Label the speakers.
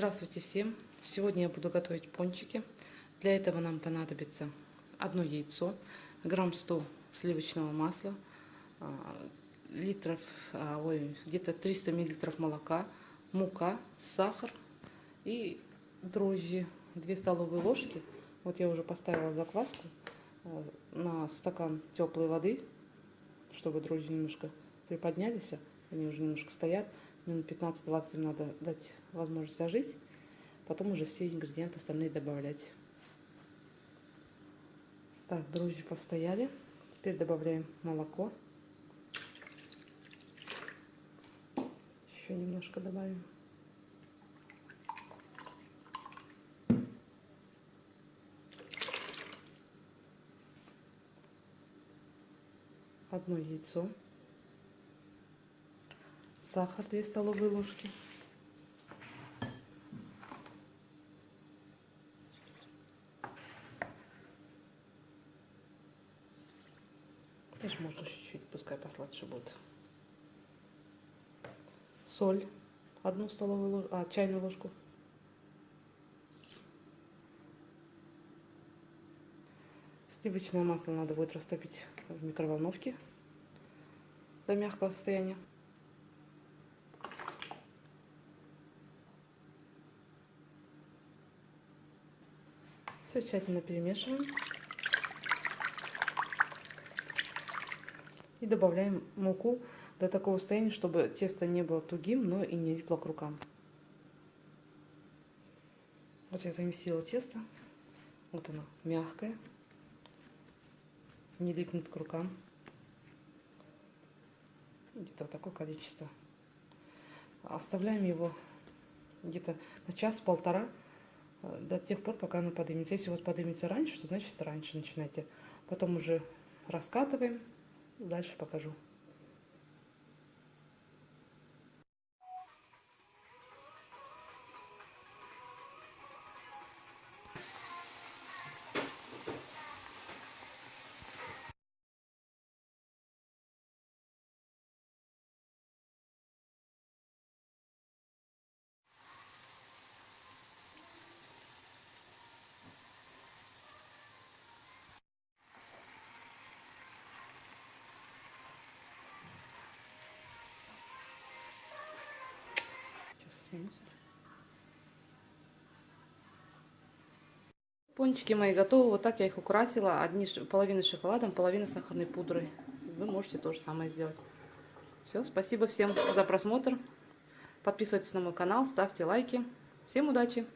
Speaker 1: Здравствуйте всем! Сегодня я буду готовить пончики. Для этого нам понадобится одно яйцо, грамм 100 сливочного масла, а, литров, а, ой, где-то 300 миллилитров молока, мука, сахар и дрожжи, 2 столовые ложки. Вот я уже поставила закваску а, на стакан теплой воды, чтобы дрожжи немножко приподнялись, они уже немножко стоят минут 15-20 им надо дать возможность ожить. Потом уже все ингредиенты остальные добавлять. Так, дрожжи постояли. Теперь добавляем молоко. Еще немножко добавим. Одно яйцо сахар 2 столовые ложки. Даже можно чуть-чуть, пускай посладше будет. Соль, одну столовую ложку, а, чайную ложку. Сливочное масло надо будет растопить в микроволновке до мягкого состояния. Все тщательно перемешиваем. И добавляем муку до такого состояния, чтобы тесто не было тугим, но и не липло к рукам. Вот я замесила тесто. Вот оно, мягкое. Не липнет к рукам. Где-то вот такое количество. Оставляем его где-то на час-полтора до тех пор, пока она поднимется. Если у вас поднимется раньше, то значит раньше начинайте. Потом уже раскатываем. Дальше покажу. Пончики мои готовы. Вот так я их украсила. Одни половина шоколадом, половина сахарной пудрой. Вы можете то же самое сделать. Все, спасибо всем за просмотр. Подписывайтесь на мой канал, ставьте лайки. Всем удачи!